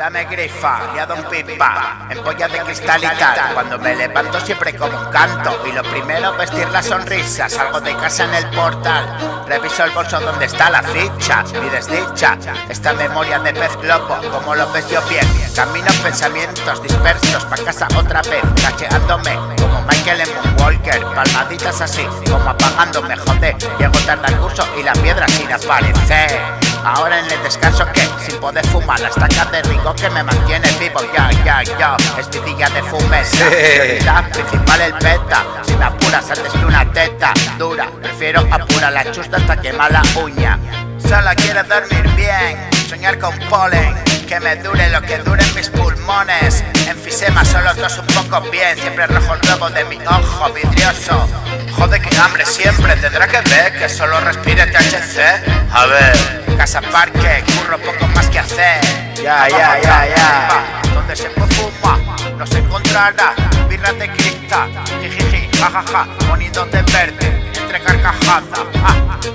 Dame grifa, ya don pipa, empolla de cristal y tal. Cuando me levanto siempre como un canto. Y lo primero, vestir la sonrisa. Salgo de casa en el portal. Reviso el bolso donde está la ficha. Mi desdicha, esta memoria de pez globo, como lo ves yo bien. Camino pensamientos dispersos, pa' casa otra vez, cacheándome. Como Michael en Walker, palmaditas así, como apagándome, joder. Llego tarde al curso y la piedra sin aparecer. Ahora en el descanso que sin poder fumar la estaca de rico que me mantiene vivo. Ya ya ya espidilla de fumeta la principal el beta. Si me apuras antes que una teta dura. Prefiero apurar la chusta hasta quemar la uña. Solo quiero dormir bien soñar con polen. Que me dure lo que duren mis pulmones. Enfisema solo dos un poco bien. Siempre rojo el globo de mi ojo vidrioso. Joder que hambre siempre. Tendrá que ver que solo respire THC A ver casa parque, curro poco más que hacer. Ya, ya, ya, ya. Donde se puede fumar, no se encontrará birra de cristal. Jijiji, jajaja, bonito de verde, entre carcajadas.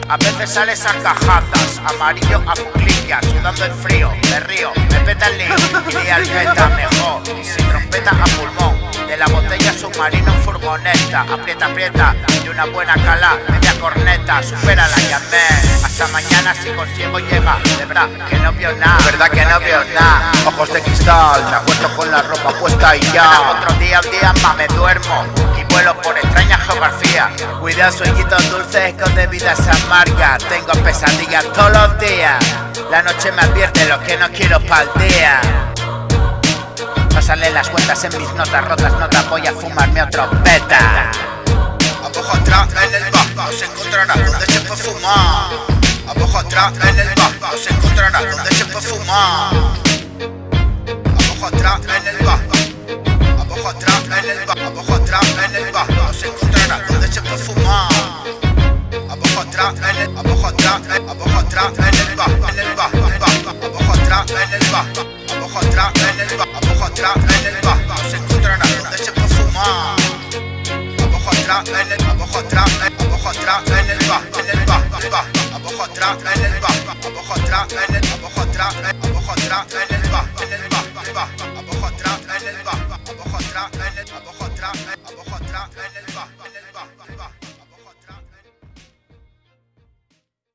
A veces sales a cajadas, amarillo a cuclillas, sudando el frío, me río, me peta el lío, y al meta mejor, sin trompeta a pulmón. De la botella submarino en furgoneta, aprieta, aprieta, y una buena cala, media corneta, supera la llamé. Hasta mañana si consigo llega De verdad que no vio nada verdad que no vio nada. Ojos de cristal Me acuesto con la ropa puesta y ya. Otro día, un día más me duermo Y vuelo por extraña geografía Cuidado sueñitos dulces con bebidas amargas. Tengo pesadillas todos los días. La noche me advierte lo que no quiero pa'l día. No salen las cuentas en mis notas rotas, no te voy a fumarme otro beta. Abajo atrás en el bajo se encontrará donde se puede fumar. Abajo atrás en el bajo se encontrará donde se puede fumar. Abajo atrás en el bajo. Abajo atrás en el bajo. Abajo atrás en el bajo se encontrará donde se puede fumar. Abajo atrás en el abajo atrás abajo atrás en el bajo en el bajo abajo atrás en el bajo abajo atrás en el bajo abajo atrás en el bajo se encontrará donde se puede fumar. Abajo atrás en el abajo atrás, eh, abajo atrás, en el va, en el va, va, abajo atrás, en el va, abajo atrás, en el abajo atrás, eh, abajo atrás, en el